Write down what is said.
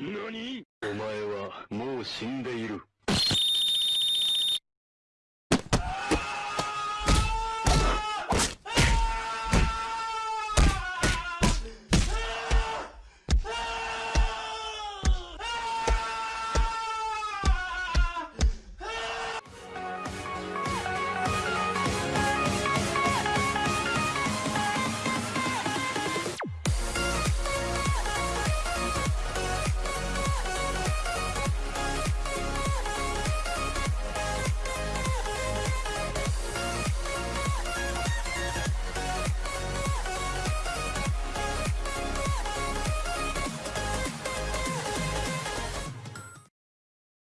何？お前はもう死んでいる。